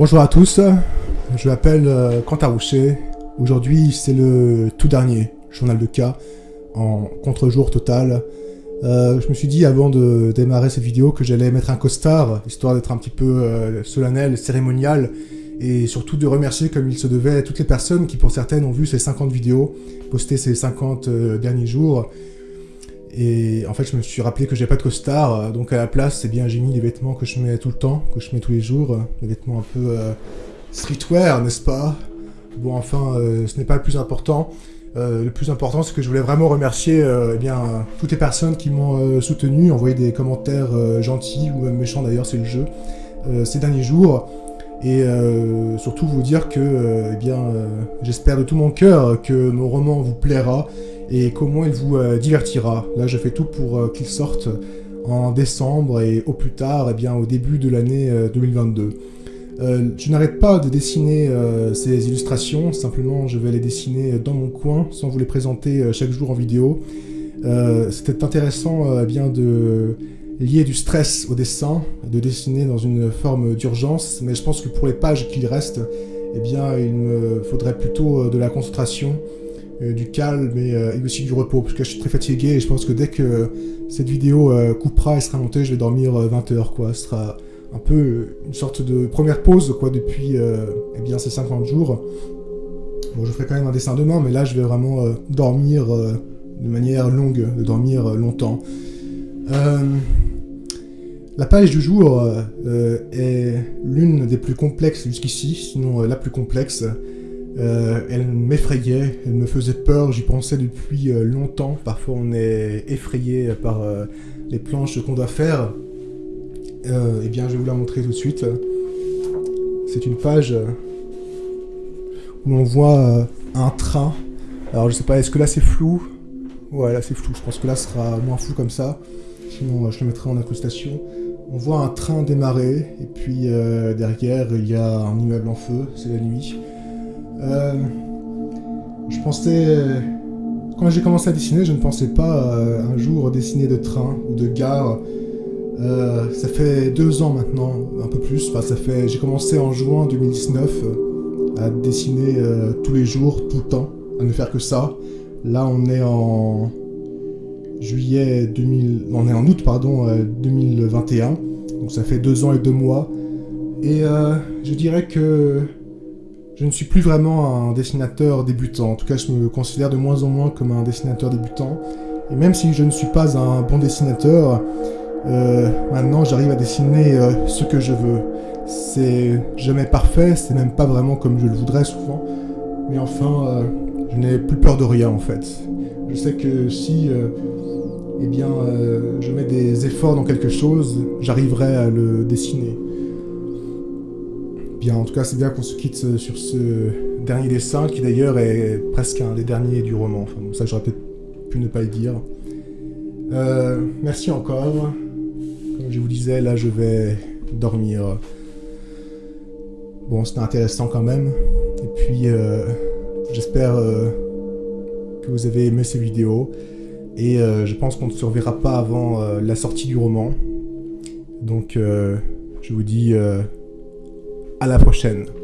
Bonjour à tous, je m'appelle euh, Quentin Rocher. Aujourd'hui, c'est le tout dernier journal de cas en contre-jour total. Euh, je me suis dit avant de démarrer cette vidéo que j'allais mettre un costard, histoire d'être un petit peu euh, solennel, cérémonial, et surtout de remercier comme il se devait toutes les personnes qui pour certaines ont vu ces 50 vidéos, postées ces 50 derniers jours, et en fait, je me suis rappelé que j'ai pas de costard, euh, donc à la place, c'est bien, j'ai mis les vêtements que je mets tout le temps, que je mets tous les jours, les vêtements un peu euh, streetwear, n'est-ce pas? Bon, enfin, euh, ce n'est pas le plus important. le plus important, c'est que je voulais vraiment remercier eh bien, toutes les personnes qui m'ont soutenu, envoyé des commentaires gentils ou même méchants d'ailleurs, c'est le jeu, ces derniers jours. Et surtout vous dire que, eh bien, j'espère de tout mon cœur que mon roman vous plaira et comment il vous euh, divertira. Là, je fais tout pour euh, qu'il sorte en décembre et au plus tard, eh bien, au début de l'année 2022. Euh, je n'arrête pas de dessiner ces illustrations, simplement je vais les dessiner dans mon coin sans vous les présenter chaque jour en vidéo. C'était intéressant eh bien de lier du stress au dessin, de dessiner dans une forme d'urgence, mais je pense que pour les pages qu'il reste, eh bien, il me faudrait plutôt de la concentration, du calme euh, et, aussi du repos, parce que je suis très fatigué et je pense que dès que cette vidéo euh, coupera et sera montée, je vais dormir 20 heures, quoi. Ce sera un peu une sorte de première pause, quoi, depuis eh bien, ces 50 jours. Bon, je ferai quand même un dessin demain, mais là, je vais vraiment dormir de manière longue, de dormir longtemps. La page du jour est l'une des plus complexes jusqu'ici, sinon la plus complexe. Euh, elle m'effrayait, elle me faisait peur, j'y pensais depuis euh, longtemps. Parfois on est effrayé par euh, les planches qu'on doit faire. eh bien je vais vous la montrer tout de suite. C'est une page où on voit un train. Alors je sais pas, est-ce que là c'est flou? Ouais là c'est flou, je pense que là sera moins flou comme ça. Sinon je le mettrai en incrustation. On voit un train démarrer, et puis derrière il y a un immeuble en feu, c'est la nuit. Euh, je pensais... Quand j'ai commencé à dessiner, je ne pensais pas euh, un jour dessiner de train ou de gare. Euh, ça fait deux ans maintenant, un peu plus. Enfin, ça fait. J'ai commencé en juin 2019 à dessiner tous les jours, tout le temps, à ne faire que ça. Là, on est en juillet 2000. On est en août, pardon, 2021. Donc ça fait deux ans et deux mois. Et je dirais que je ne suis plus vraiment un dessinateur débutant. En tout cas, je me considère de moins en moins comme un dessinateur débutant. Et même si je ne suis pas un bon dessinateur, euh, maintenant j'arrive à dessiner euh, ce que je veux. C'est jamais parfait, c'est même pas vraiment comme je le voudrais souvent. Mais enfin, euh, je n'ai plus peur de rien en fait. Je sais que si eh bien, je mets des efforts dans quelque chose, j'arriverai à le dessiner. Bien, en tout cas, c'est bien qu'on se quitte euh, sur ce dernier dessin, qui d'ailleurs est presque un des derniers du roman. Enfin, ça, j'aurais peut-être pu ne pas le dire. Euh, merci encore. Comme je vous disais, là, je vais dormir. Bon, c'était intéressant quand même. Et puis, euh, j'espère que vous avez aimé ces vidéos. Et je pense qu'on ne se reverra pas avant la sortie du roman. Donc, je vous dis à la prochaine.